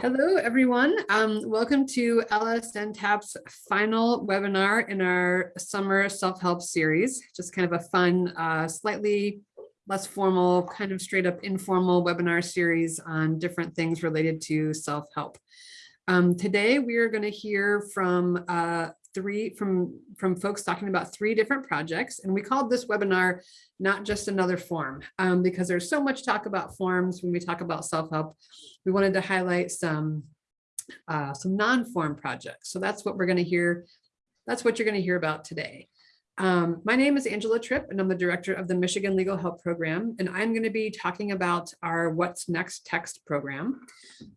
Hello, everyone. Um, welcome to LSNTAP's final webinar in our summer self-help series. Just kind of a fun, uh, slightly less formal, kind of straight up informal webinar series on different things related to self-help. Um, today, we are going to hear from uh, three from from folks talking about three different projects and we called this webinar not just another form um, because there's so much talk about forms. When we talk about self-help we wanted to highlight some uh, some non-form projects. So that's what we're going to hear that's what you're going to hear about today um, my name is Angela Tripp, and I'm the director of the Michigan Legal Help Program, and I'm going to be talking about our What's Next text program.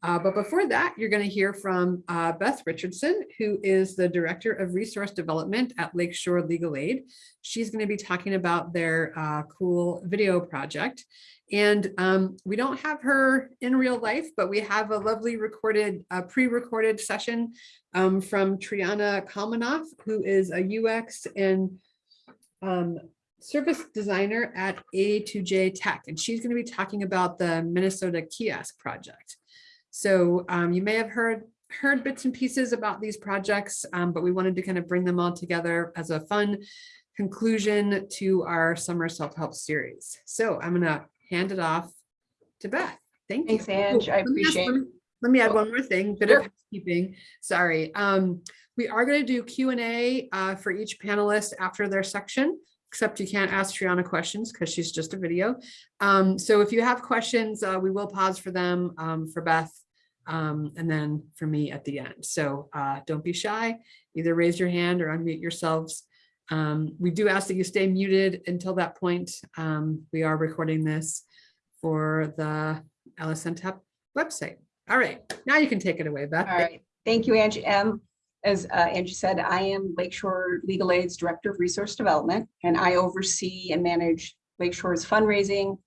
Uh, but before that, you're going to hear from uh, Beth Richardson, who is the Director of Resource Development at Lakeshore Legal Aid. She's going to be talking about their uh, cool video project. And um, we don't have her in real life, but we have a lovely recorded, uh, pre-recorded session um, from Triana Kalmanoff, who is a UX and um, service designer at A2J Tech, and she's going to be talking about the Minnesota Kiosk Project. So um, you may have heard heard bits and pieces about these projects, um, but we wanted to kind of bring them all together as a fun conclusion to our summer self-help series. So I'm going to hand it off to Beth. Thank Thanks, you. Ange. I let me ask- appreciate- me- Let me add Oh. one more thing, bit of housekeeping. Sorry. Um, we are going to do Q and A uh, for each panelist after their section, except you can't ask Triana questions because she's just a video. Um, so if you have questions, uh, we will pause for them um, for Beth um, and then for me at the end. So uh, don't be shy. Either raise your hand or unmute yourselves. Um, we do ask that you stay muted until that point. Um, we are recording this for the LSNTAP website. All right, now you can take it away, Beth. All right, thank you, Angie. Um, as uh, Angie said, I am Lakeshore Legal Aid's Director of Resource Development, and I oversee and manage Lakeshore's fundraising,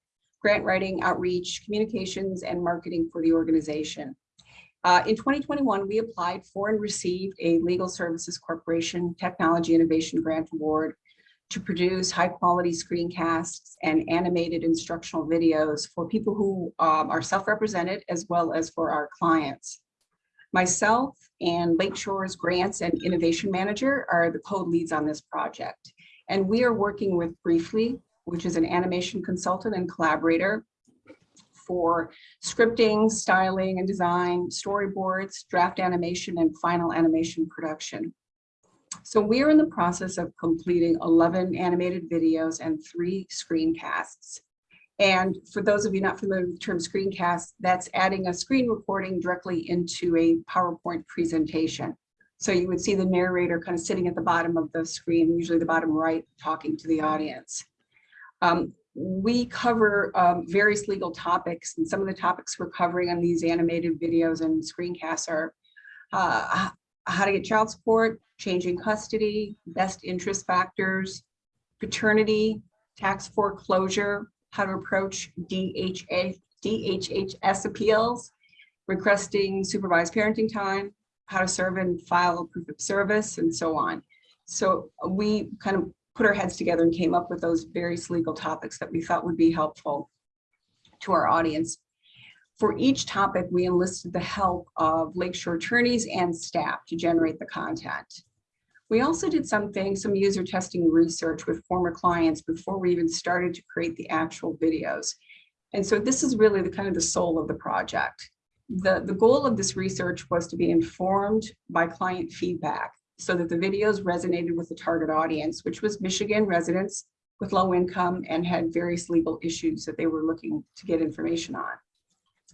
grant writing, outreach, communications, and marketing for the organization. Uh, in 2021, we applied for and received a Legal Services Corporation Technology Innovation Grant Award to produce high quality screencasts and animated instructional videos for people who um, are self-represented as well as for our clients. Myself and Lakeshore's Grants and Innovation Manager are the co-leads on this project. And we are working with Briefly, which is an animation consultant and collaborator for scripting, styling and design, storyboards, draft animation, and final animation production. So we are in the process of completing 11 animated videos and three screencasts. And for those of you not familiar with the term screencast, that's adding a screen recording directly into a PowerPoint presentation. So you would see the narrator kind of sitting at the bottom of the screen, usually the bottom right, talking to the audience. Um, we cover um, various legal topics, and some of the topics we're covering on these animated videos and screencasts are uh, how to get child support, changing custody, best interest factors, paternity, tax foreclosure, how to approach DHA, DHHS appeals, requesting supervised parenting time, how to serve and file a proof of service, and so on. So we kind of put our heads together and came up with those various legal topics that we thought would be helpful to our audience. For each topic, we enlisted the help of Lakeshore attorneys and staff to generate the content. We also did something, some user testing research with former clients before we even started to create the actual videos. And so this is really the kind of the soul of the project. The, the goal of this research was to be informed by client feedback so that the videos resonated with the target audience, which was Michigan residents with low income and had various legal issues that they were looking to get information on.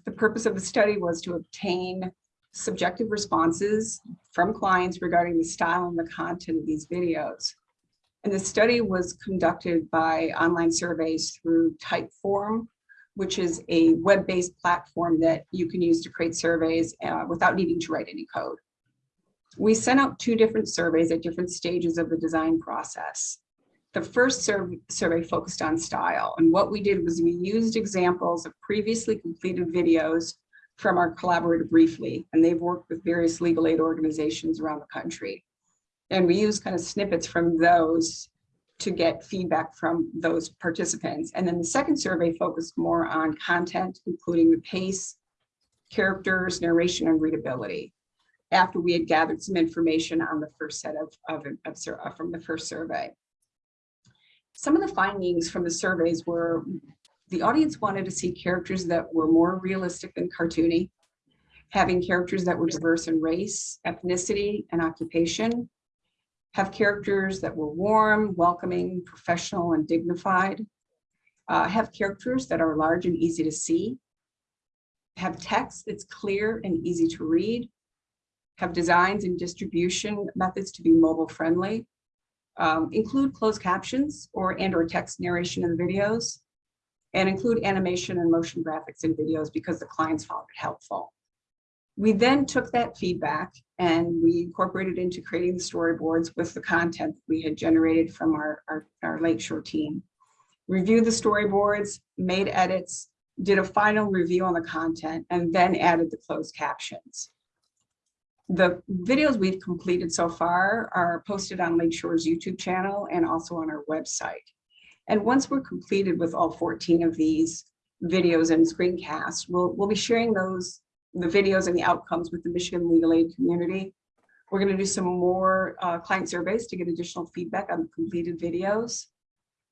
The purpose of the study was to obtain subjective responses from clients regarding the style and the content of these videos. And the study was conducted by online surveys through Typeform, which is a web-based platform that you can use to create surveys uh, without needing to write any code. We sent out two different surveys at different stages of the design process. The first sur survey focused on style, and what we did was we used examples of previously completed videos from our collaborator briefly, and they've worked with various legal aid organizations around the country. And we use kind of snippets from those to get feedback from those participants. And then the second survey focused more on content, including the pace, characters, narration, and readability after we had gathered some information on the first set of, of, of uh, from the first survey. Some of the findings from the surveys were the audience wanted to see characters that were more realistic than cartoony, having characters that were diverse in race, ethnicity, and occupation, have characters that were warm, welcoming, professional, and dignified, uh, have characters that are large and easy to see, have text that's clear and easy to read, have designs and distribution methods to be mobile friendly, um, include closed captions or and or text narration in the videos, and include animation and motion graphics in videos because the clients found it helpful. We then took that feedback and we incorporated into creating the storyboards with the content we had generated from our, our, our Lakeshore team. Reviewed the storyboards, made edits, did a final review on the content, and then added the closed captions. The videos we've completed so far are posted on Lakeshore's YouTube channel and also on our website. And once we're completed with all 14 of these videos and screencasts, we'll, we'll be sharing those, the videos and the outcomes with the Michigan Legal Aid community. We're going to do some more uh, client surveys to get additional feedback on the completed videos.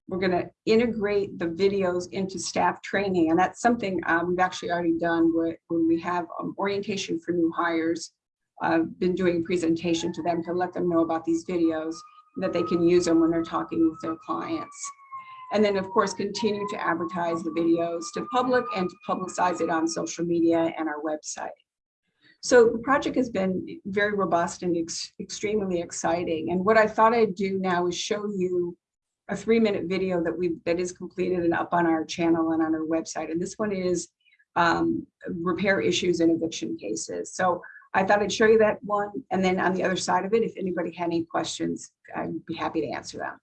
We're going to integrate the videos into staff training, and that's something uh, we've actually already done when we have um, orientation for new hires. I've been doing a presentation to them to let them know about these videos, that they can use them when they're talking with their clients. And then, of course, continue to advertise the videos to public and to publicize it on social media and our website. So the project has been very robust and ex extremely exciting. And what I thought I'd do now is show you a three minute video that we that is completed and up on our channel and on our website. And this one is um, repair issues in eviction cases. So I thought I'd show you that one. And then on the other side of it, if anybody had any questions, I'd be happy to answer them.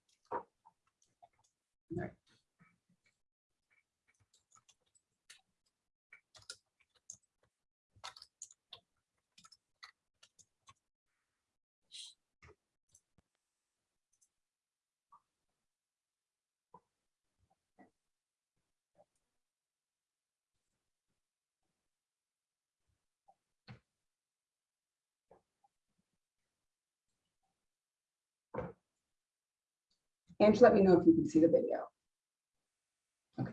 All right. And let me know if you can see the video. Okay.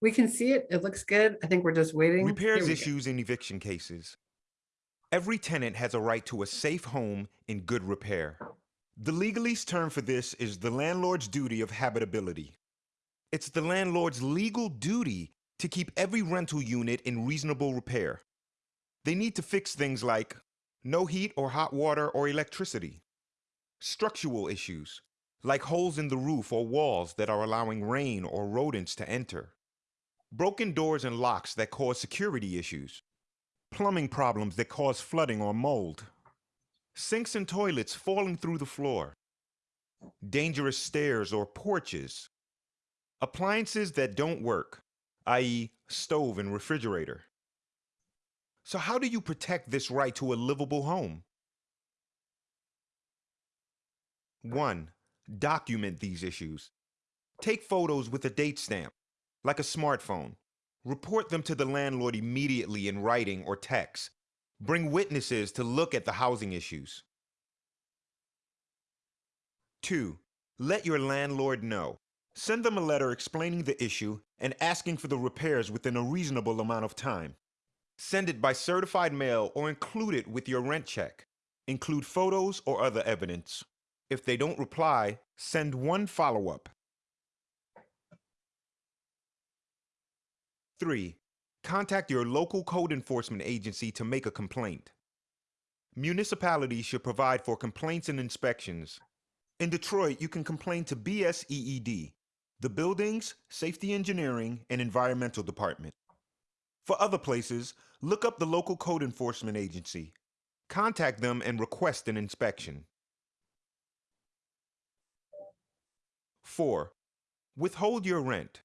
We can see it. It looks good. I think we're just waiting. Repairs we go. issues in eviction cases. Every tenant has a right to a safe home in good repair. The legalese term for this is the landlord's duty of habitability. It's the landlord's legal duty to keep every rental unit in reasonable repair. They need to fix things like no heat or hot water or electricity, structural issues, like holes in the roof or walls that are allowing rain or rodents to enter, broken doors and locks that cause security issues, plumbing problems that cause flooding or mold, sinks and toilets falling through the floor, dangerous stairs or porches, appliances that don't work, i.e., stove and refrigerator. So, how do you protect this right to a livable home? 1. Document these issues. Take photos with a date stamp, like a smartphone. Report them to the landlord immediately in writing or text. Bring witnesses to look at the housing issues. 2. Let your landlord know. Send them a letter explaining the issue and asking for the repairs within a reasonable amount of time. Send it by certified mail or include it with your rent check. Include photos or other evidence. If they don't reply, send one follow up. 3. Contact your local code enforcement agency to make a complaint. Municipalities should provide for complaints and inspections. In Detroit, you can complain to BSEED, the Buildings, Safety Engineering, and Environmental Department. For other places, look up the local code enforcement agency. Contact them and request an inspection. 4. Withhold your rent.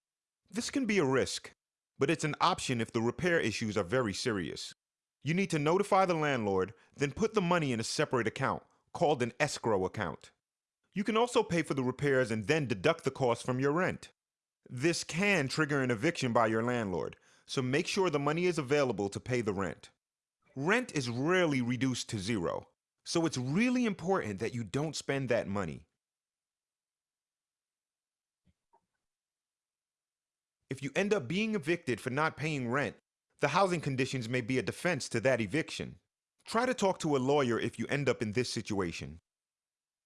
This can be a risk, but it's an option if the repair issues are very serious. You need to notify the landlord, then put the money in a separate account called an escrow account. You can also pay for the repairs and then deduct the cost from your rent. This can trigger an eviction by your landlord, so make sure the money is available to pay the rent. Rent is rarely reduced to zero, so it's really important that you don't spend that money. If you end up being evicted for not paying rent, the housing conditions may be a defense to that eviction. Try to talk to a lawyer if you end up in this situation.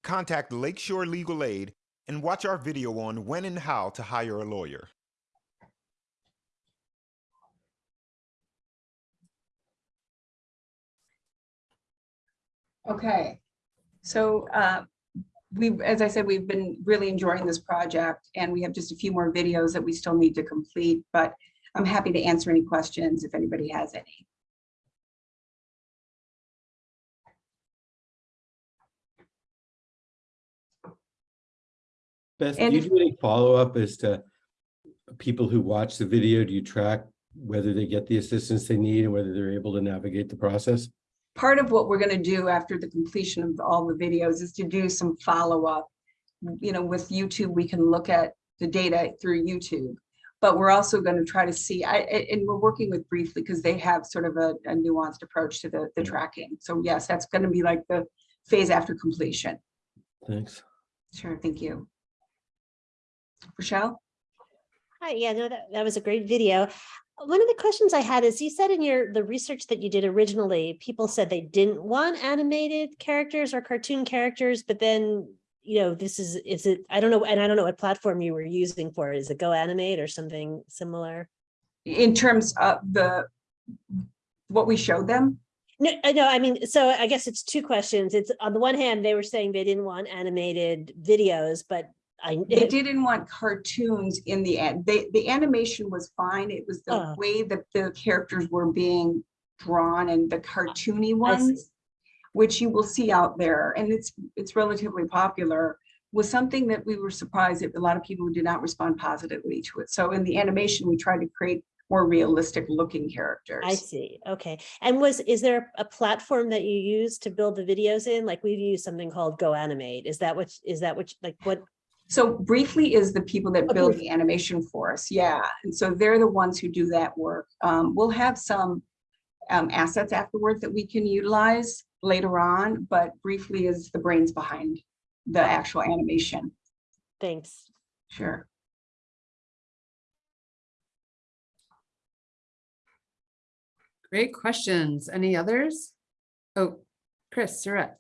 Contact Lakeshore Legal Aid and watch our video on when and how to hire a lawyer. Okay, so uh, we, as I said, we've been really enjoying this project and we have just a few more videos that we still need to complete, but I'm happy to answer any questions if anybody has any. Beth, do you do any follow-up as to people who watch the video? Do you track whether they get the assistance they need and whether they're able to navigate the process? Part of what we're gonna do after the completion of all the videos is to do some follow-up. You know, with YouTube, we can look at the data through YouTube. But we're also gonna try to see, I, a- and we're working with Briefly because they have sort of a a nuanced approach to the, the tracking. So yes, that's gonna be like the phase after completion. Thanks. Sure, thank you. Rochelle? Hi, yeah, no, that, that was a great video. One of the questions I had is you said in your, the research that you did originally, people said they didn't want animated characters or cartoon characters, but then, you know, this is, is it, I don't know, and I don't know what platform you were using for it. Is it Go Animate or something similar? In terms of the, what we showed them? No, I know, I mean, so I guess it's two questions. It's on the one hand, they were saying they didn't want animated videos, but I. They didn't want cartoons in the end. They, the animation was fine. It was the Oh. way that the characters were being drawn and the cartoony ones, which you will see out there, and it's, it's relatively popular, was something that we were surprised that a lot of people did not respond positively to it. So in the animation, we tried to create more realistic looking characters. I see, okay. And was, is there a platform that you use to build the videos in? Like we've used something called Go Animate. Is that what, is that what, like what? So Briefly is the people that build the animation for us, yeah, and so they're the ones who do that work. Um, we'll have some um, assets afterwards that we can utilize later on, but Briefly is the brains behind the actual animation. Thanks. Sure. Great questions. Any others? Oh, Chris, Surratt.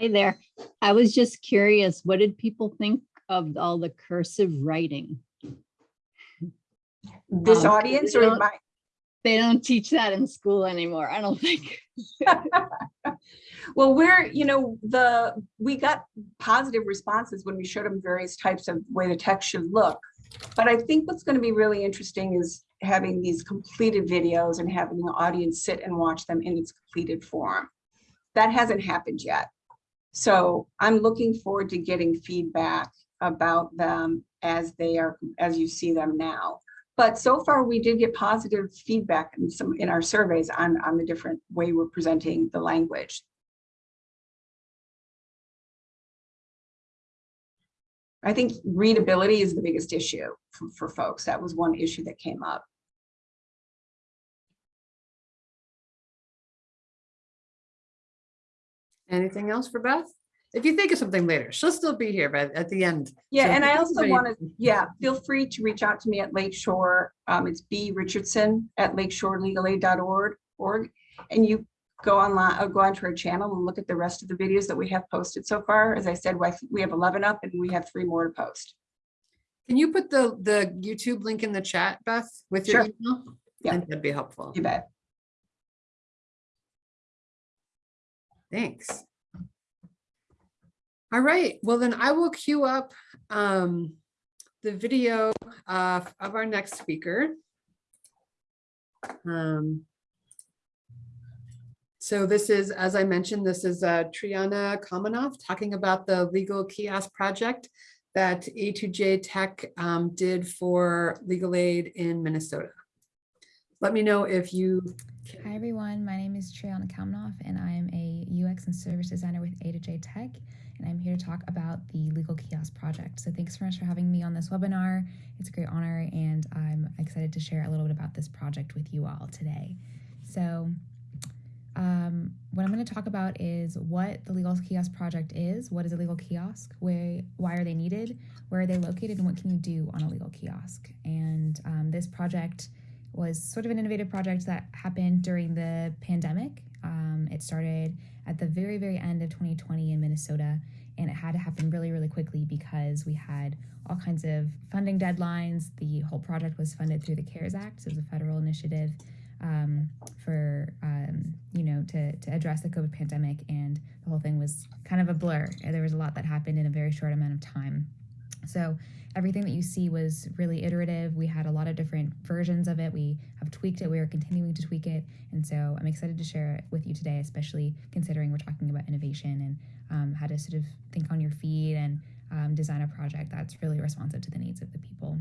Hi there. I was just curious, what did people think of all the cursive writing? This Um, audience or my, They don't teach that in school anymore, I don't think. well, we're, you know, the, we got positive responses when we showed them various types of way the text should look. But I think what's going to be really interesting is having these completed videos and having the audience sit and watch them in its completed form. That hasn't happened yet. So I'm looking forward to getting feedback about them as they are, as you see them now. But so far, we did get positive feedback in some, in our surveys on, on the different way we're presenting the language. I think readability is the biggest issue for, for folks. That was one issue that came up. Anything else for Beth? If you think of something later, she'll still be here, but at the end. Yeah, So and I also want to, yeah, feel free to reach out to me at Lakeshore. Um, it's B Richardson at lakeshorelegal.org, org, and you go online, or go onto our channel and look at the rest of the videos that we have posted so far. As I said, we we have 11 up and we have three more to post. Can you put the, the YouTube link in the chat, Beth, with your Sure. email? Yeah. That'd be helpful. You bet. Thanks. All right, well then I will queue up um, the video uh, of our next speaker. Um, So this is, as I mentioned, this is uh, Triana Kalmanoff talking about the legal kiosk project that A2J Tech um, did for legal aid in Minnesota. Let me know if you. Hi everyone, my name is Triana Kalmanoff and I am a UX and service designer with A2J Tech. and I'm here to talk about the Legal Kiosk Project. So thanks so much for having me on this webinar. It's a great honor, and I'm excited to share a little bit about this project with you all today. So um, what I'm going to talk about is what the Legal Kiosk Project is, what is a legal kiosk, where, why are they needed, where are they located, and what can you do on a legal kiosk. And um, this project was sort of an innovative project that happened during the pandemic. Um, it started at the very, very end of 2020 in Minnesota, and it had to happen really, really quickly because we had all kinds of funding deadlines. The whole project was funded through the CARES Act, so it was a federal initiative um, for um, you know to to address the COVID pandemic, and the whole thing was kind of a blur. There was a lot that happened in a very short amount of time. So everything that you see was really iterative. We had a lot of different versions of it. We have tweaked it. We are continuing to tweak it, and so I'm excited to share it with you today, especially considering we're talking about innovation and um, how to sort of think on your feet and um, design a project that's really responsive to the needs of the people.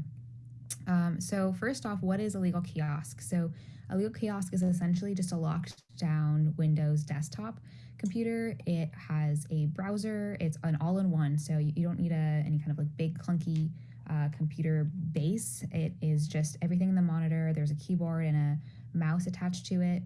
Um, so first off, what is a legal kiosk? So a legal kiosk is essentially just a locked down Windows desktop computer. It has a browser. It's an all-in-one, so you, you don't need a any kind of like big clunky uh, computer base. It is just everything in the monitor. There's a keyboard and a mouse attached to it,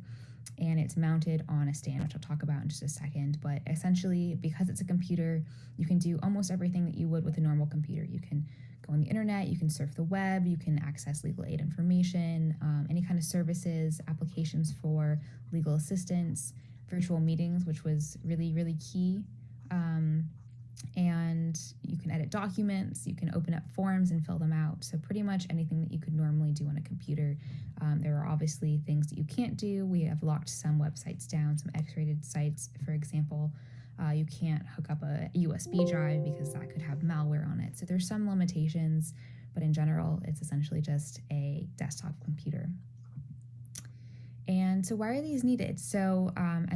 and it's mounted on a stand, which I'll talk about in just a second. But essentially, because it's a computer, you can do almost everything that you would with a normal computer. You can go on the internet, you can surf the web, you can access legal aid information, um, any kind of services, applications for legal assistance, virtual meetings, which was really, really key. Um, and you can edit documents, you can open up forms and fill them out. So, pretty much anything that you could normally do on a computer. Um, there are obviously things that you can't do. We have locked some websites down, some X rated sites, for example. Uh, you can't hook up a USB drive because that could have malware on it. So there's some limitations, but in general, it's essentially just a desktop computer. And so, why are these needed? So, um,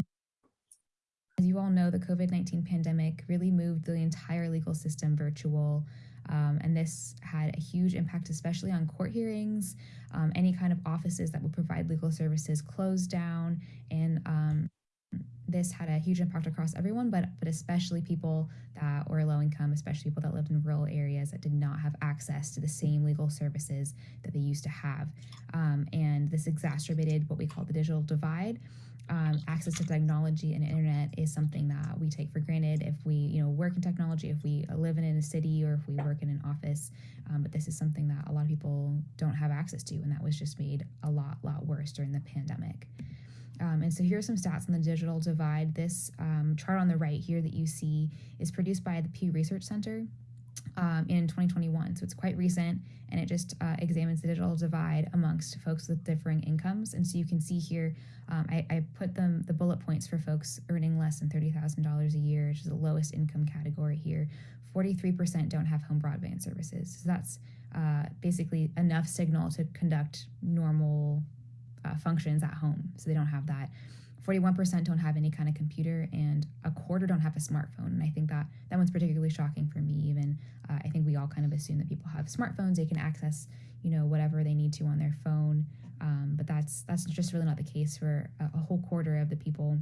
as you all know, the COVID 19 pandemic really moved the entire legal system virtual. Um, and this had a huge impact, especially on court hearings. Um, any kind of offices that would provide legal services closed down, and um, this had a huge impact across everyone, but but especially people that were low income, especially people that lived in rural areas that did not have access to the same legal services that they used to have. Um, and this exacerbated what we call the digital divide. Um, access to technology and internet is something that we take for granted if we, you know, work in technology, if we live in a city, or if we work in an office. Um, but this is something that a lot of people don't have access to, and that was just made a lot, lot worse during the pandemic. Um, and so here are some stats on the digital divide. This um, chart on the right here that you see is produced by the Pew Research Center um, in 2021. So it's quite recent and it just uh, examines the digital divide amongst folks with differing incomes. And so you can see here, um, I, I, put them the bullet points for folks earning less than $30,000 a year, which is the lowest income category here. 43% don't have home broadband services. So that's uh, basically enough signal to conduct normal uh, functions at home. So they don't have that. 41% don't have any kind of computer and a quarter don't have a smartphone. And I think that that one's particularly shocking for me even. Uh, I think we all kind of assume that people have smartphones, they can access, you know, whatever they need to on their phone. Um, but that's that's just really not the case for a, a whole quarter of the people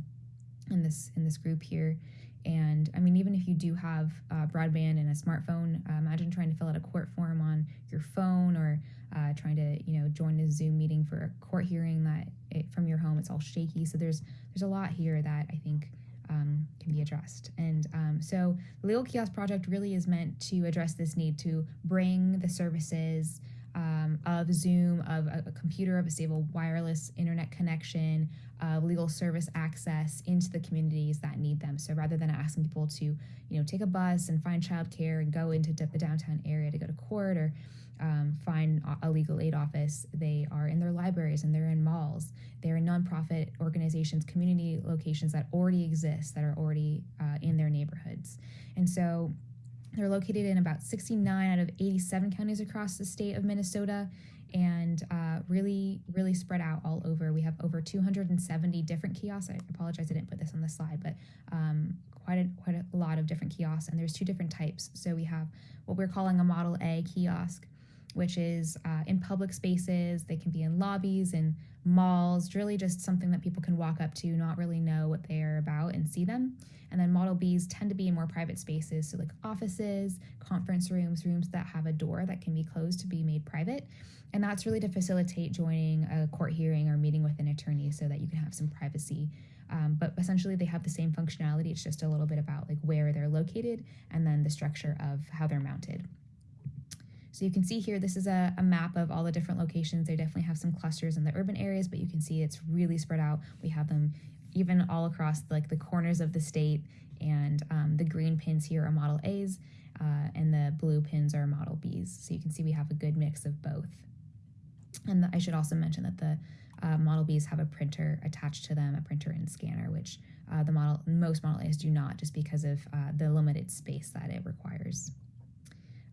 in this in this group here. And I mean, even if you do have uh, broadband and a smartphone, uh, imagine trying to fill out a court form on your phone or uh, trying to, you know, join a Zoom meeting for a court hearing that it, from your home, it's all shaky. So there's there's a lot here that I think um, can be addressed. And um, so the Legal Kiosk Project really is meant to address this need to bring the services um, of Zoom, of a, a, computer, of a stable wireless internet connection, of legal service access into the communities that need them. So rather than asking people to, you know, take a bus and find childcare and go into the downtown area to go to court or um, find a legal aid office, they are in their libraries and they're in malls. They're in nonprofit organizations, community locations that already exist, that are already uh, in their neighborhoods. And so they're located in about 69 out of 87 counties across the state of Minnesota and uh, really, really spread out all over. We have over 270 different kiosks. I apologize, I didn't put this on the slide, but um, quite a, quite a lot of different kiosks. And there's two different types. So we have what we're calling a Model A kiosk, which is uh, in public spaces. They can be in lobbies and malls, really just something that people can walk up to, not really know what they're about and see them. And then Model Bs tend to be in more private spaces, so like offices, conference rooms, rooms that have a door that can be closed to be made private. And that's really to facilitate joining a court hearing or meeting with an attorney so that you can have some privacy. Um, but essentially, they have the same functionality. It's just a little bit about like where they're located and then the structure of how they're mounted. So you can see here, this is a, a, map of all the different locations. They definitely have some clusters in the urban areas, but you can see it's really spread out. We have them even all across like the corners of the state and um, the green pins here are Model A's uh, and the blue pins are Model B's. So you can see we have a good mix of both. And the, I should also mention that the uh, Model Bs have a printer attached to them, a printer and scanner, which uh, the model most Model A's do not, just because of uh, the limited space that it requires.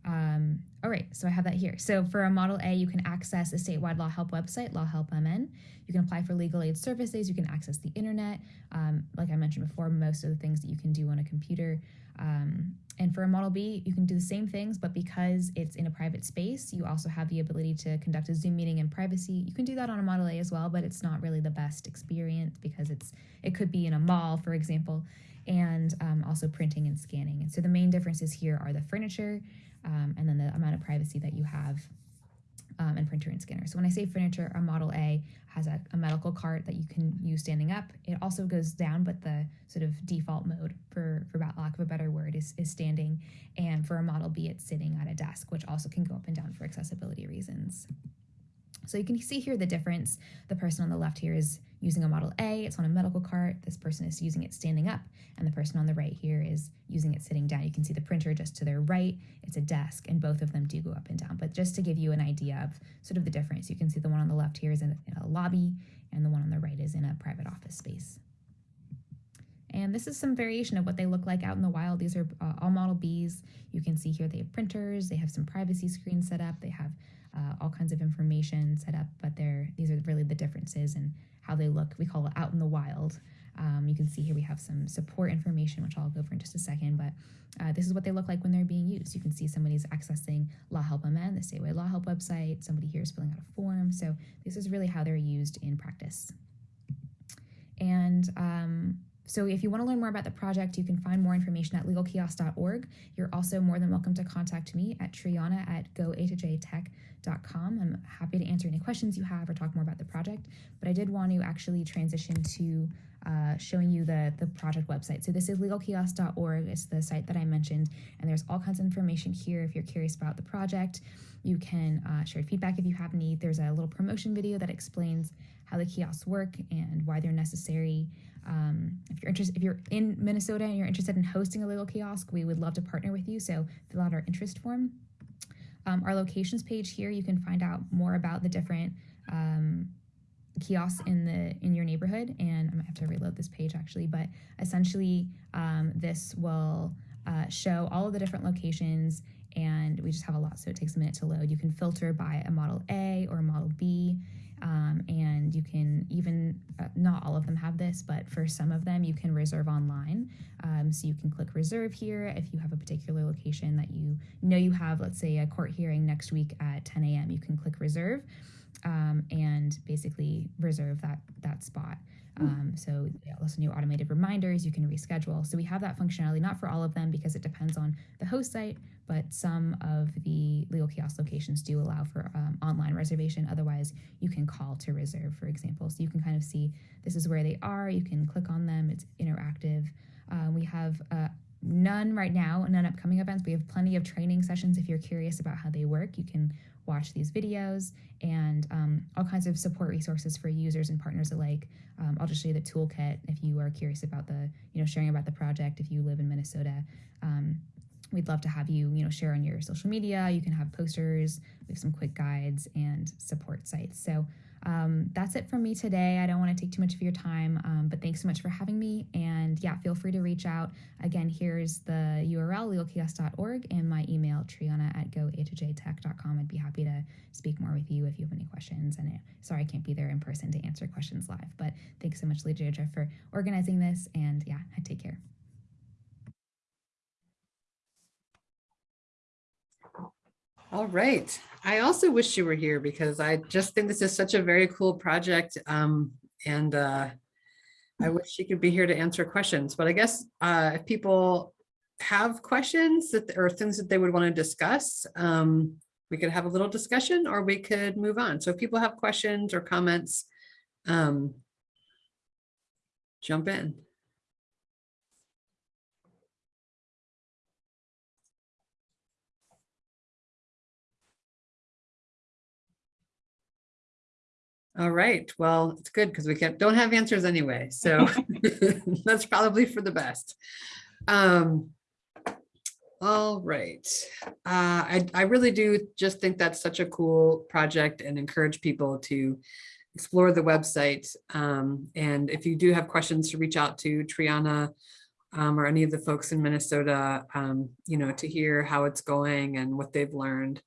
Um, all right, so I have that here. So for a Model A, you can access a statewide Law Help website, Law Help MN. You can apply for legal aid services. You can access the internet. Um, like I mentioned before, most of the things that you can do on a computer. Um, and for a Model B, you can do the same things, but because it's in a private space, you also have the ability to conduct a Zoom meeting in privacy. You can do that on a Model A as well, but it's not really the best experience because it's it could be in a mall, for example, and um, also printing and scanning. And so the main differences here are the furniture um, and then the amount of privacy that you have um, and printer and scanner. So when I say furniture, a Model A has a, a, medical cart that you can use standing up. It also goes down, but the sort of default mode, for, for lack of a better word, is, is standing. And for a Model B, it's sitting at a desk, which also can go up and down for accessibility reasons. So you can see here the difference. The person on the left here is using a Model A, it's on a medical cart. This person is using it standing up, and the person on the right here is using it sitting down. You can see the printer just to their right, it's a desk, and both of them do go up and down. But just to give you an idea of sort of the difference, you can see the one on the left here is in a, lobby, and the one on the right is in a private office space. And this is some variation of what they look like out in the wild. These are uh, all Model Bs. You can see here they have printers, they have some privacy screens set up, they have uh, all kinds of information set up, but they're these are really the differences and how they look. We call it out in the wild. Um, you can see here we have some support information, which I'll go over in just a second, but uh, this is what they look like when they're being used. You can see somebody's accessing Law Help MN, the Statewide Law Help website. Somebody here is filling out a form. So this is really how they're used in practice. And um, so if you want to learn more about the project, you can find more information at legalkiosk.org. You're also more than welcome to contact me at Triana at goa2jtech.com. I'm happy to answer any questions you have or talk more about the project, but I did want to actually transition to uh, showing you the, the project website. So this is legalkiosk.org. It's the site that I mentioned, and there's all kinds of information here if you're curious about the project. You can uh, share feedback if you have any. There's a little promotion video that explains how the kiosks work and why they're necessary. Um, if you're interested, if you're in Minnesota and you're interested in hosting a legal kiosk, we would love to partner with you. So fill out our interest form. Um, our locations page here, you can find out more about the different um, kiosks in the in your neighborhood. And I'm gonna have to reload this page actually, but essentially um, this will uh, show all of the different locations and we just have a lot, so it takes a minute to load. You can filter by a Model A or a Model B. Um, and you can even, uh, not all of them have this, but for some of them, you can reserve online. Um, so you can click reserve here if you have a particular location that you know you have, let's say a court hearing next week at 10 a.m. You can click reserve um, and basically reserve that, that spot. Um, so yeah, also new automated reminders, you can reschedule. So we have that functionality, not for all of them because it depends on the host site, but some of the legal kiosk locations do allow for um, online reservation. Otherwise, you can call to reserve, for example. So you can kind of see this is where they are. You can click on them. It's interactive. Uh, we have uh, none right now, none upcoming events. We have plenty of training sessions. If you're curious about how they work, you can watch these videos and um, all kinds of support resources for users and partners alike. Um, I'll just show you the toolkit if you are curious about the, you know, sharing about the project if you live in Minnesota. Um, we'd love to have you, you know, share on your social media. You can have posters, we have some quick guides and support sites. So um, that's it from me today. I don't want to take too much of your time, um, but thanks so much for having me. And yeah, feel free to reach out. Again, here's the URL, legalkiosk.org, and my email, triana at goa2jtech.com. I'd be happy to speak more with you if you have any questions. And it, sorry I can't be there in person to answer questions live, but thanks so much, Deirdre, for organizing this. And yeah, I take care. All right. I also wish you were here because I just think this is such a very cool project. Um, and uh, I wish she could be here to answer questions, but I guess uh, if people have questions that or things that they would want to discuss, um, we could have a little discussion or we could move on. So if people have questions or comments, um, jump in. All right, well, it's good because we can't don't have answers anyway, so that's probably for the best. Um, all right, uh, I, I really do just think that's such a cool project and encourage people to explore the website. Um, and if you do have questions to reach out to Triana um, or any of the folks in Minnesota, um, you know, to hear how it's going and what they've learned.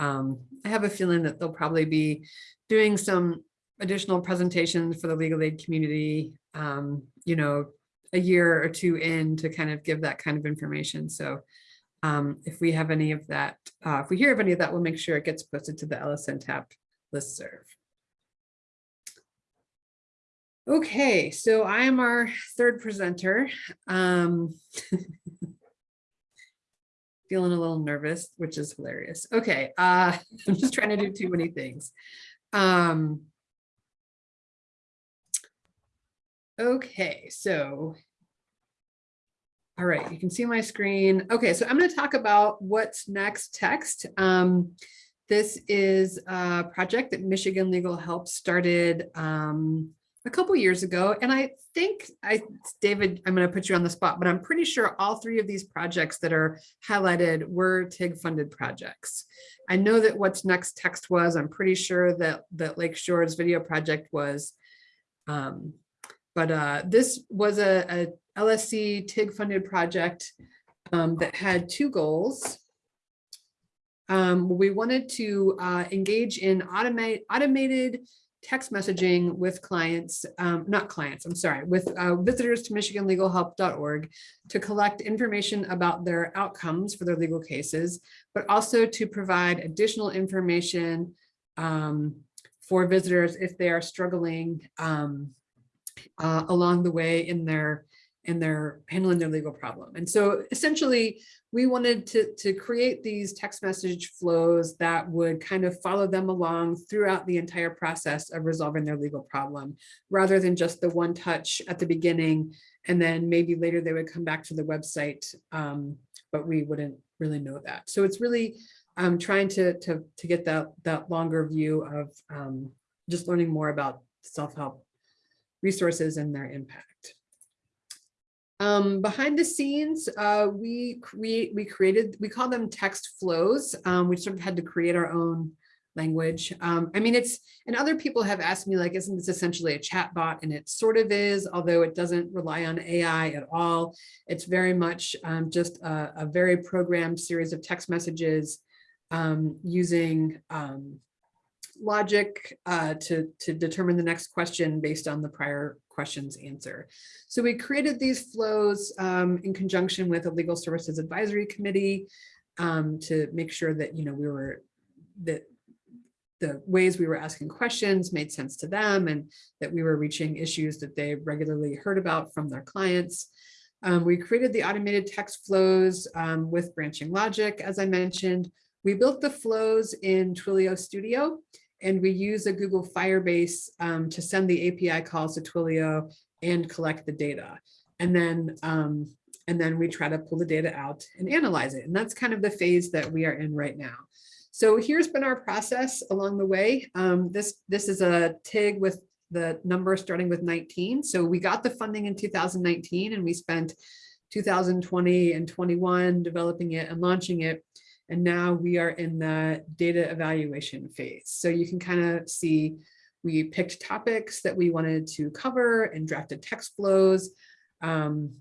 Um, I have a feeling that they'll probably be doing some additional presentations for the legal aid community, um, you know, a year or two in to kind of give that kind of information. So um, if we have any of that, uh, if we hear of any of that, we'll make sure it gets posted to the LSNTAP listserv. Okay, so I am our third presenter. Um, feeling a little nervous, which is hilarious. Okay, uh, I'm just trying to do too many things. Um, okay, so all right, you can see my screen. Okay, so I'm going to talk about what's next text. Um, this is a project that Michigan Legal Help started um, a couple years ago. And I think, I, David, I'm going to put you on the spot, but I'm pretty sure all three of these projects that are highlighted were TIG funded projects. I know that what's next text was, I'm pretty sure that, that Lakeshore's video project was. Um, but uh, this was a, a LSC TIG funded project um, that had two goals. Um, we wanted to uh, engage in automate, automated text messaging with clients, um, not clients, I'm sorry, with uh, visitors to michiganlegalhelp.org to collect information about their outcomes for their legal cases, but also to provide additional information um, for visitors if they are struggling um, uh, along the way in their in their handling their legal problem. And so essentially we wanted to, to create these text message flows that would kind of follow them along throughout the entire process of resolving their legal problem, rather than just the one touch at the beginning. And then maybe later they would come back to the website, um, but we wouldn't really know that. So it's really um, trying to, to, to get that, that longer view of um, just learning more about self-help resources and their impact. Um, behind the scenes, uh, we create, we created, we call them text flows. Um, we sort of had to create our own language. Um, I mean, it's, and other people have asked me like, isn't this essentially a chat bot? And it sort of is, although it doesn't rely on AI at all. It's very much um, just a, a, very programmed series of text messages um, using um, logic uh, to, to determine the next question based on the prior questions answer. So we created these flows um, in conjunction with a legal services advisory committee um, to make sure that, you know, we were, that the ways we were asking questions made sense to them and that we were reaching issues that they regularly heard about from their clients. Um, we created the automated text flows um, with branching logic, as I mentioned. We built the flows in Twilio Studio and we use a Google Firebase um, to send the API calls to Twilio and collect the data. And then, um, and then we try to pull the data out and analyze it. And that's kind of the phase that we are in right now. So here's been our process along the way. Um, this, this is a TIG with the number starting with 19. So we got the funding in 2019 and we spent 2020 and 21 developing it and launching it. And now we are in the data evaluation phase. So you can kind of see we picked topics that we wanted to cover and drafted text flows. Um,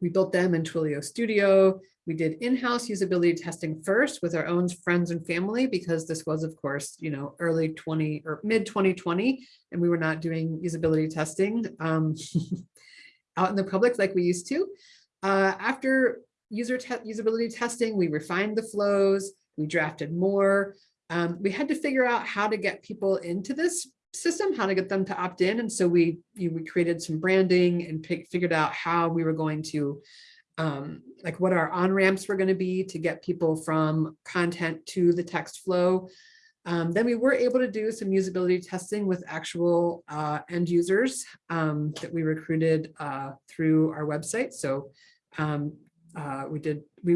we built them in Twilio Studio. We did in-house usability testing first with our own friends and family because this was, of course, you know, early 20 or mid 2020, and we were not doing usability testing um, out in the public like we used to. Uh, after user te usability testing, we refined the flows, We drafted more. Um, we had to figure out how to get people into this system, how to get them to opt in. And so we, you- we created some branding and pick, figured out how we were going to um, like what our on ramps were going to be to get people from content to the text flow. Um, then we were able to do some usability testing with actual uh, end users um, that we recruited uh, through our website. So um, uh, we did, we,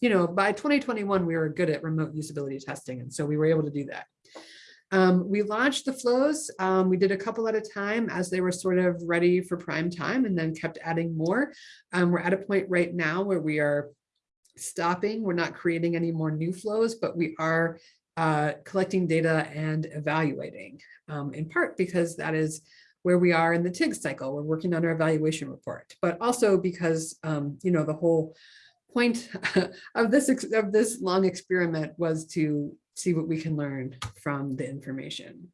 you know, by 2021, we were good at remote usability testing. And so we were able to do that. Um, we launched the flows. Um, we did a couple at a time as they were sort of ready for prime time and then kept adding more. Um, we're at a point right now where we are stopping. We're not creating any more new flows, but we are uh, collecting data and evaluating um, in part because that is where we are in the TIG cycle. We're working on our evaluation report, but also because, um, you know, the whole point of this of this long experiment was to see what we can learn from the information.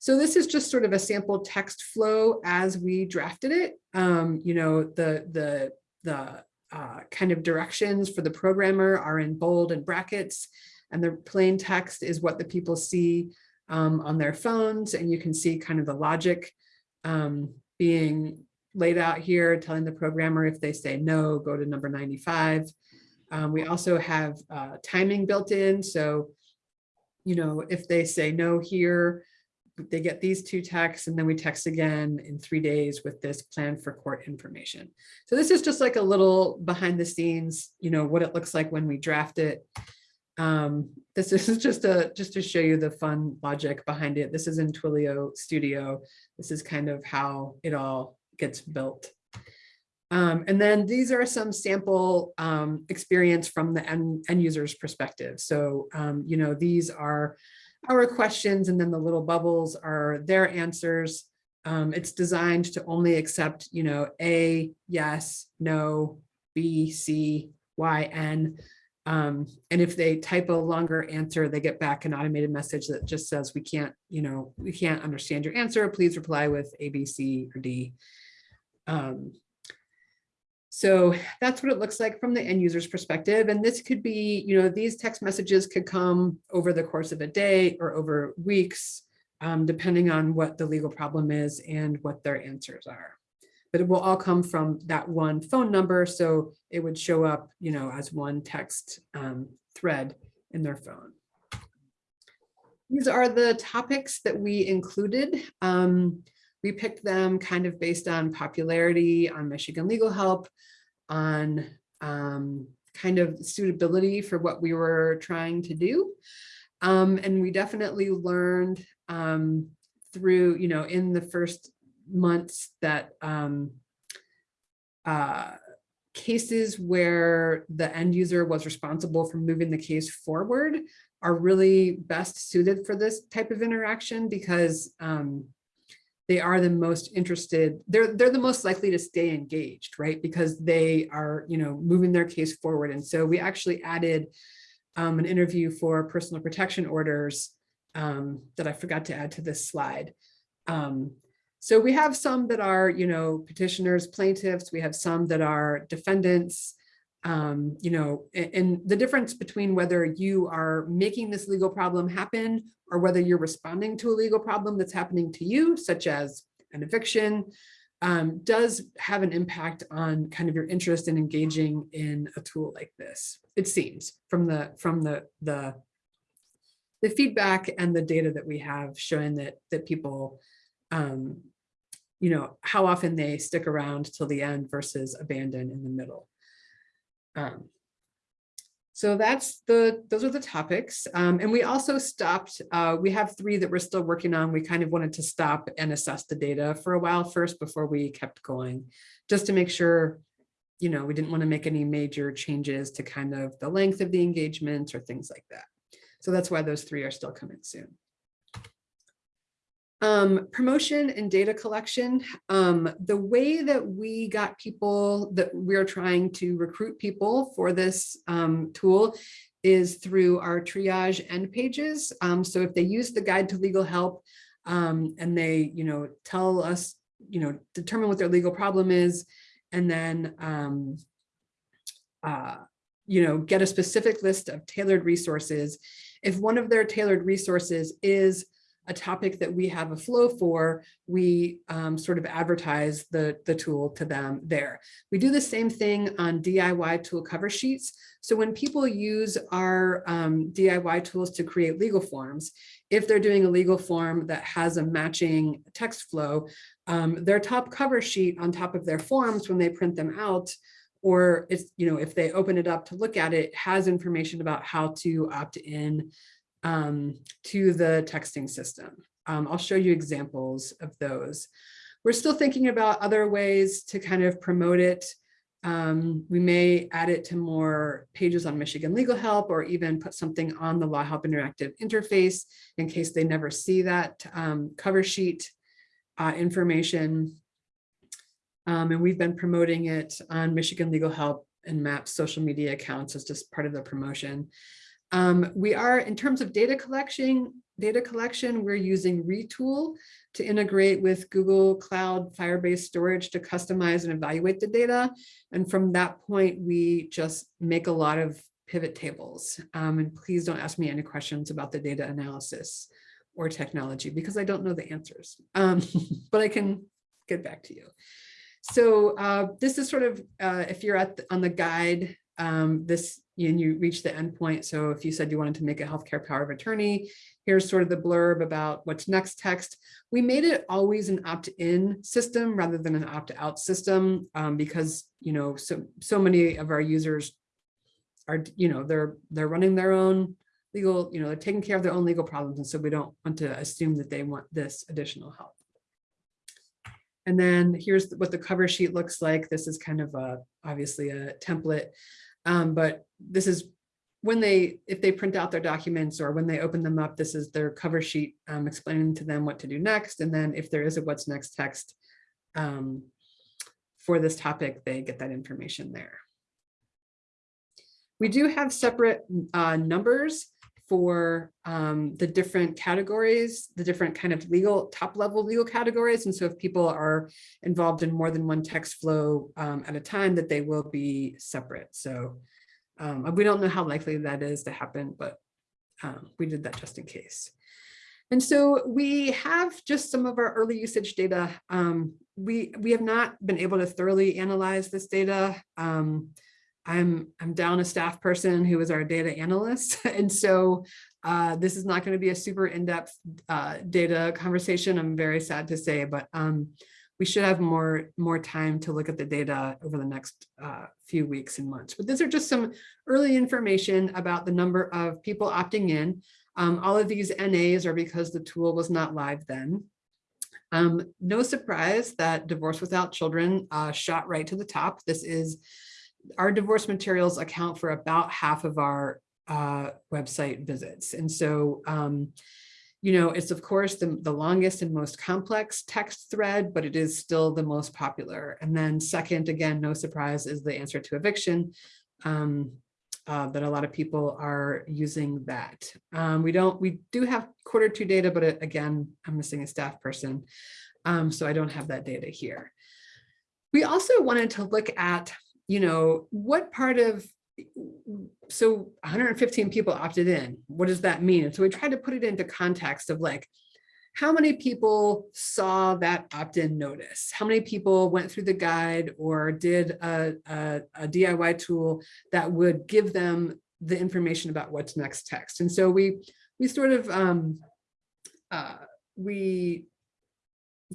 So this is just sort of a sample text flow as we drafted it. Um, you know, the the the uh, kind of directions for the programmer are in bold and brackets, and the plain text is what the people see um, on their phones, and you can see kind of the logic um, being laid out here, telling the programmer if they say no, go to number 95. Um, we also have uh, timing built in, so you know, if they say no here, they get these two texts and then we text again in three days with this plan for court information. So this is just like a little behind the scenes, you know, what it looks like when we draft it. Um, this is just a just to show you the fun logic behind it. This is in Twilio Studio. This is kind of how it all gets built. Um, and then these are some sample um, experience from the end, end user's perspective. So, um, you know, these are our questions and then the little bubbles are their answers. Um, it's designed to only accept, you know, A, yes, no, B, C, Y, N. Um, and if they type a longer answer, they get back an automated message that just says, we can't, you know, we can't understand your answer. Please reply with A, B, C, or D. Um, so that's what it looks like from the end user's perspective. And this could be, you know, these text messages could come over the course of a day or over weeks, um, depending on what the legal problem is and what their answers are. But it will all come from that one phone number. So it would show up, you know, as one text um, thread in their phone. These are the topics that we included. Um, we picked them kind of based on popularity on Michigan Legal Help, on um, kind of suitability for what we were trying to do. Um, and we definitely learned um, through, you know, in the first months that um, uh, cases where the end user was responsible for moving the case forward are really best suited for this type of interaction because um, they are the most interested, they're, they're the most likely to stay engaged, right? Because they are, you know, moving their case forward. And so we actually added um, an interview for personal protection orders um, that I forgot to add to this slide. So we have some that are, you know, petitioners, plaintiffs, we have some that are defendants, um, you know, and, and the difference between whether you are making this legal problem happen or whether you're responding to a legal problem that's happening to you, such as an eviction, um, does have an impact on kind of your interest in engaging in a tool like this. It seems from the from the the the feedback and the data that we have showing that that people, um, you know, how often they stick around till the end versus abandon in the middle. Um, so that's the, those are the topics. Um, and we also stopped, uh, we have three that we're still working on. We kind of wanted to stop and assess the data for a while first before we kept going, just to make sure, you know, we didn't want to make any major changes to kind of the length of the engagement or things like that. So that's why those three are still coming soon. Um, promotion and data collection. Um, the way that we got people that we're trying to recruit people for this um, tool is through our triage end pages. Um, so if they use the guide to legal help um, and they, you know, tell us, you know, determine what their legal problem is, and then um, uh, you know, get a specific list of tailored resources. If one of their tailored resources is a topic that we have a flow for, we um, sort of advertise the, the tool to them there. We do the same thing on DIY tool cover sheets. So when people use our um, DIY tools to create legal forms, if they're doing a legal form that has a matching text flow, um, their top cover sheet on top of their forms when they print them out, or it's, you know, if they open it up to look at it, has information about how to opt in um, to the texting system. Um, I'll show you examples of those. We're still thinking about other ways to kind of promote it. Um, we may add it to more pages on Michigan Legal Help or even put something on the Law Help Interactive interface in case they never see that um, cover sheet uh, information. Um, and we've been promoting it on Michigan Legal Help and MAP's social media accounts as just part of the promotion. Um, we are, in terms of data collection, data collection, we're using Retool to integrate with Google Cloud Firebase storage to customize and evaluate the data. And from that point, we just make a lot of pivot tables. Um, and please don't ask me any questions about the data analysis or technology because I don't know the answers, um, but I can get back to you. So uh, this is sort of, uh, if you're at the, on the guide, um, this and you reach the endpoint. So if you said you wanted to make a healthcare power of attorney, here's sort of the blurb about what's next text. We made it always an opt-in system rather than an opt-out system um, because, you know, so, so many of our users are, you know, they're, they're running their own legal, you know, they're taking care of their own legal problems. And so we don't want to assume that they want this additional help. And then here's what the cover sheet looks like. This is kind of a, obviously a template. Um, but this is when they, if they print out their documents or when they open them up, this is their cover sheet um, explaining to them what to do next. And then if there is a what's next text um, for this topic, they get that information there. We do have separate uh, numbers for um, the different categories, the different kind of legal top level legal categories. And so if people are involved in more than one text flow um, at a time that they will be separate. So um, we don't know how likely that is to happen, but um, we did that just in case. And so we have just some of our early usage data. Um, we, we have not been able to thoroughly analyze this data. I'm, I'm down a staff person who is our data analyst. And so uh, this is not going to be a super in-depth uh, data conversation, I'm very sad to say, but um, we should have more, more time to look at the data over the next uh, few weeks and months. But these are just some early information about the number of people opting in. Um, all of these NAs are because the tool was not live then. Um, no surprise that Divorce Without Children uh, shot right to the top. This is our divorce materials account for about half of our uh, website visits. And so, um, you know, it's of course the, the longest and most complex text thread, but it is still the most popular. And then second, again, no surprise, is the answer to eviction. Um, uh, that a lot of people are using that. Um, we don't, we do have quarter two data, but it, again, I'm missing a staff person. Um, so I don't have that data here. We also wanted to look at you know, what part of, so 115 people opted in, what does that mean? And so we tried to put it into context of like, how many people saw that opt-in notice? How many people went through the guide or did a, a, a, DIY tool that would give them the information about what's next text? And so we we sort of um, uh, we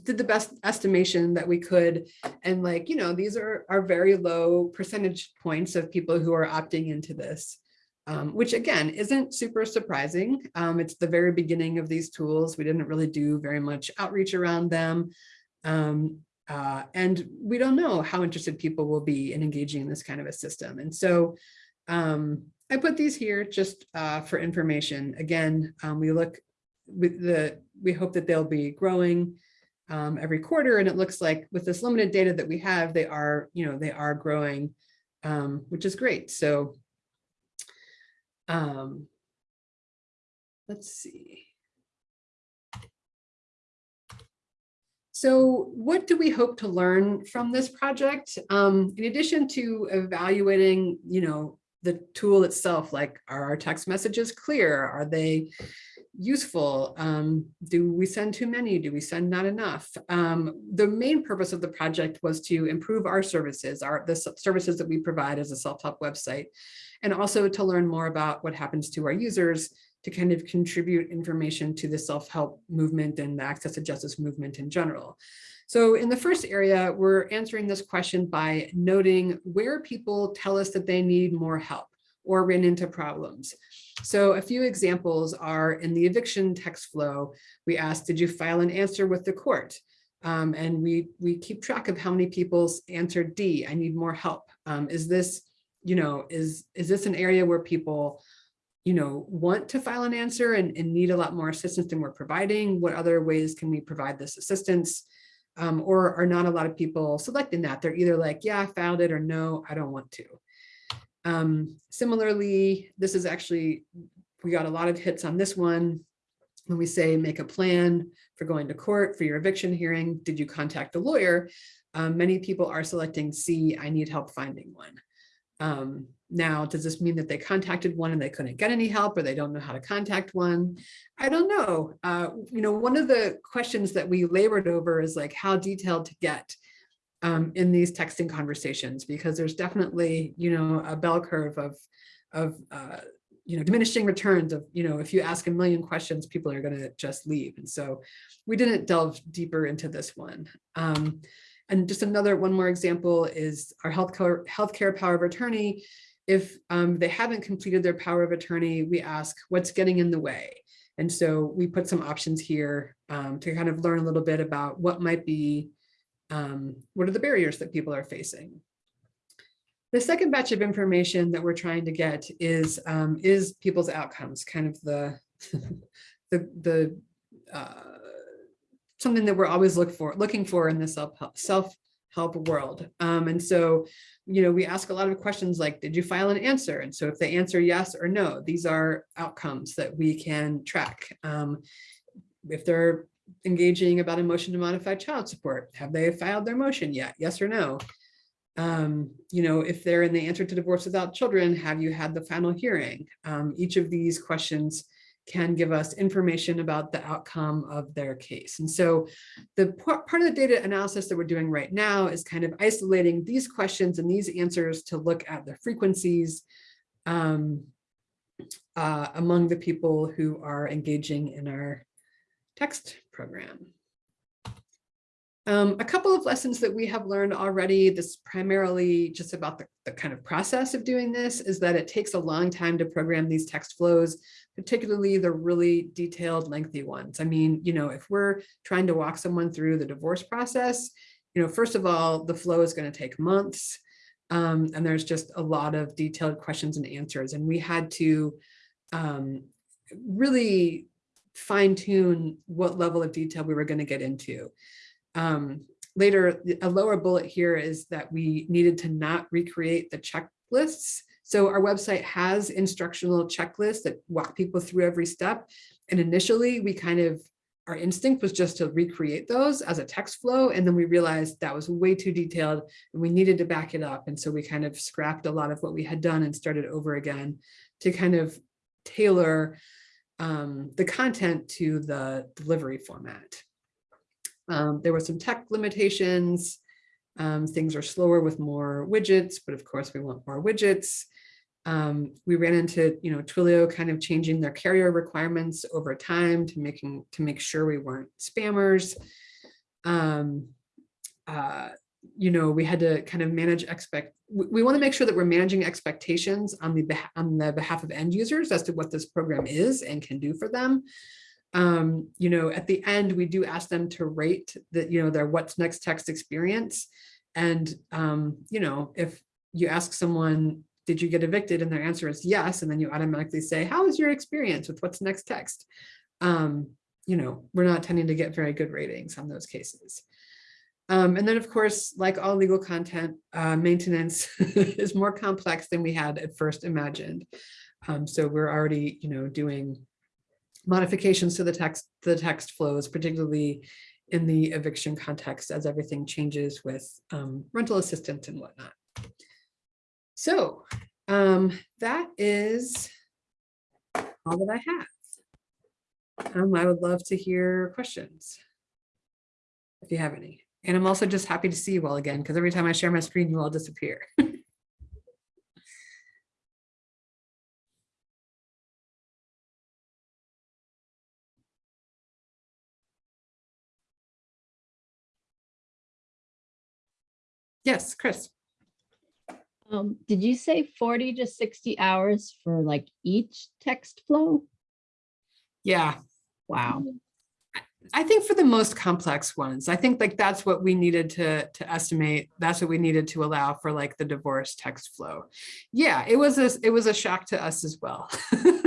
did the best estimation that we could. And like, you know, these are, are very low percentage points of people who are opting into this, um, which again, isn't super surprising. Um, it's the very beginning of these tools. We didn't really do very much outreach around them. Um, uh, and we don't know how interested people will be in engaging in this kind of a system. And so um, I put these here just uh, for information. Again, um, we look with the, we hope that they'll be growing um, every quarter. And it looks like with this limited data that we have, they are, you know, they are growing, um, which is great. So um, let's see. So what do we hope to learn from this project? Um, in addition to evaluating, you know, the tool itself, like are our text messages clear? Are they useful? Um, do we send too many? Do we send not enough? Um, the main purpose of the project was to improve our services, our the services that we provide as a self-help website, and also to learn more about what happens to our users to kind of contribute information to the self-help movement and the access to justice movement in general. So in the first area, we're answering this question by noting where people tell us that they need more help or ran into problems. So a few examples are in the eviction text flow, we asked, did you file an answer with the court? Um, and we, we keep track of how many people answered D, I need more help. Um, is this, you know, is, is this an area where people you know, want to file an answer and, and need a lot more assistance than we're providing? What other ways can we provide this assistance? Um, or are not a lot of people selecting that? They're either like, yeah, I found it or no, I don't want to. Um, similarly, this is actually, we got a lot of hits on this one. When we say make a plan for going to court for your eviction hearing, did you contact a lawyer? Um, many people are selecting C, I need help finding one. Now, does this mean that they contacted one and they couldn't get any help or they don't know how to contact one? I don't know. Uh, you know, one of the questions that we labored over is like how detailed to get um, in these texting conversations, because there's definitely, you know, a bell curve of, of uh, you know, diminishing returns of, you know, if you ask a million questions, people are going to just leave. And so we didn't delve deeper into this one. Um, and just another one more example is our healthcare healthcare power of attorney. If um, they haven't completed their power of attorney, we ask what's getting in the way. And so we put some options here um, to kind of learn a little bit about what might be, um, what are the barriers that people are facing. The second batch of information that we're trying to get is, um, is people's outcomes, kind of the, the, the uh, something that we're always look for, looking for in the self-help self help world. Um, and so, you know, we ask a lot of questions like, did you file an answer? And so if they answer yes or no, these are outcomes that we can track. Um, if they're engaging about a motion to modify child support, have they filed their motion yet? Yes or no? Um, you know, if they're in the answer to divorce without children, have you had the final hearing? Um, each of these questions can give us information about the outcome of their case. And so the part of the data analysis that we're doing right now is kind of isolating these questions and these answers to look at the frequencies um, uh, among the people who are engaging in our text program. Um, a couple of lessons that we have learned already, this primarily just about the, the kind of process of doing this, is that it takes a long time to program these text flows, particularly the really detailed, lengthy ones. I mean, you know, if we're trying to walk someone through the divorce process, you know, first of all, the flow is going to take months. Um, and there's just a lot of detailed questions and answers. And we had to um, really fine tune what level of detail we were going to get into. Um, later, a lower bullet here is that we needed to not recreate the checklists. So our website has instructional checklists that walk people through every step. And initially we kind of, our instinct was just to recreate those as a text flow. And then we realized that was way too detailed and we needed to back it up. And so we kind of scrapped a lot of what we had done and started over again to kind of tailor um, the content to the delivery format. Um, there were some tech limitations. Um, things are slower with more widgets, but of course we want more widgets. Um, we ran into, you know, Twilio kind of changing their carrier requirements over time to making to make sure we weren't spammers. Um, uh, you know, we had to kind of manage expect. We, we want to make sure that we're managing expectations on the on the behalf of end users as to what this program is and can do for them um, you know, at the end, we do ask them to rate that, you know, their what's next text experience. And, um, you know, if you ask someone, did you get evicted? And their answer is yes. And then you automatically say, how was your experience with what's next text? Um, you know, we're not tending to get very good ratings on those cases. Um, and then, of course, like all legal content, uh, maintenance is more complex than we had at first imagined. Um, so we're already, you know, doing modifications to the text, the text flows, particularly in the eviction context as everything changes with um, rental assistance and whatnot. So Um, that is all that I have. Um, I would love to hear questions. If you have any. And I'm also just happy to see you all again, because every time I share my screen, you all disappear. Yes, Chris. Um, did you say forty to sixty hours for like each text flow? Yeah, Wow. I think for the most complex ones, I think like that's what we needed to to estimate. That's what we needed to allow for like the divorce text flow. Yeah, it was a it was a shock to us as well.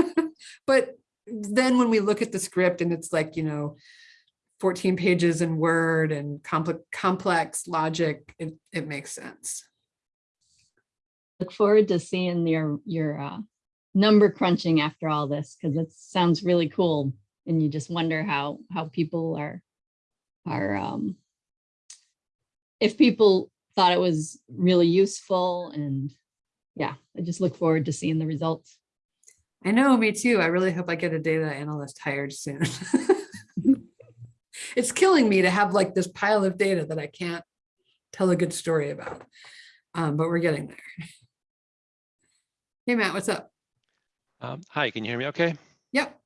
but then when we look at the script and it's like, you know, 14 pages in Word and complex complex logic, it, it makes sense. Look forward to seeing your, your, uh, number crunching after all this, because it sounds really cool. And you just wonder how, how people are, are, um, if people thought it was really useful and yeah, I just look forward to seeing the results. I know, me too. I really hope I get a data analyst hired soon. it's killing me to have like this pile of data that I can't tell a good story about. Um, but we're getting there. Hey, Matt, what's up? Um, hi, can you hear me okay? Yep.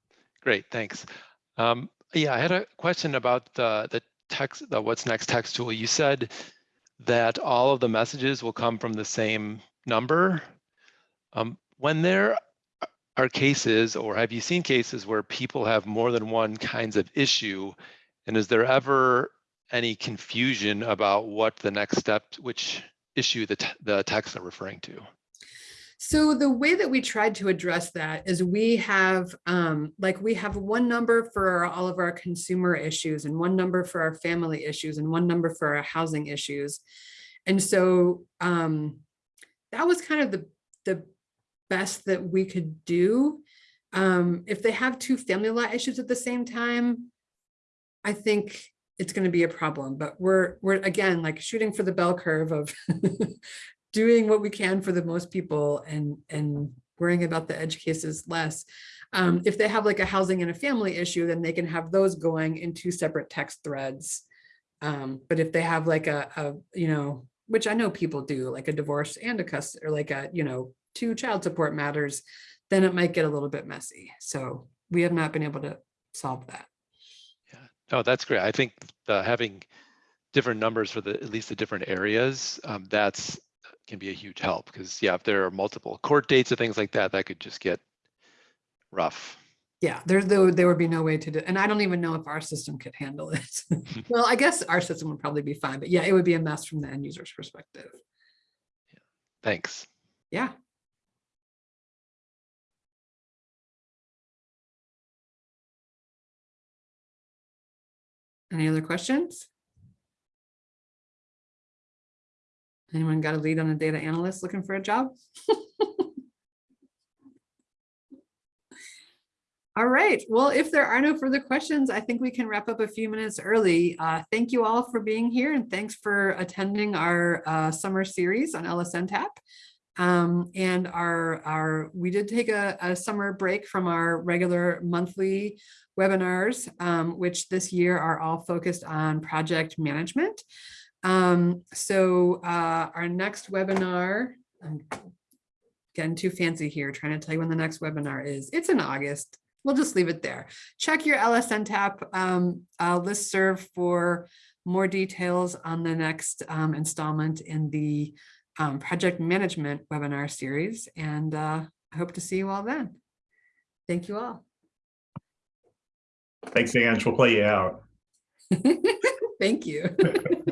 Great, thanks. Um, yeah, I had a question about the, the text, the what's next text tool. You said that all of the messages will come from the same number. Um, when there are cases, or have you seen cases where people have more than one kinds of issue? And is there ever any confusion about what the next step, which issue the, the texts are referring to? So the way that we tried to address that is we have um, like we have one number for all of our consumer issues and one number for our family issues and one number for our housing issues. And so um, that was kind of the, the best that we could do. Um, if they have two family law issues at the same time, I think it's going to be a problem, but we're, we're again, like shooting for the bell curve of doing what we can for the most people and, and worrying about the edge cases less. Um, if they have like a housing and a family issue, then they can have those going in two separate text threads. Um, but if they have like a, a, you know, which I know people do, like a divorce and a custody, or like a, you know, two child support matters, then it might get a little bit messy. So we have not been able to solve that. Yeah. Oh, that's great. I think having different numbers for the, at least the different areas, um, that's can be a huge help because yeah, if there are multiple court dates or things like that, that could just get rough. Yeah, there, there, would- there would be no way to do, and I don't even know if our system could handle it. Well, I guess our system would probably be fine, but yeah, it would be a mess from the end user's perspective. Thanks. Yeah. Any other questions? Anyone got a lead on a data analyst looking for a job? All right, well, if there are no further questions, I think we can wrap up a few minutes early. Uh, thank you all for being here and thanks for attending our uh, summer series on LSNTAP. Um, and our, our, we did take a, a summer break from our regular monthly webinars, um, which this year are all focused on project management. Um, so uh, our next webinar, I'm getting too fancy here, trying to tell you when the next webinar is. It's in August. We'll just leave it there. Check your LSNTAP um, uh, listserv for more details on the next um, installment in the um, project management webinar series. And uh, I hope to see you all then. Thank you all. Thanks, Ange. We'll play you out. Thank you.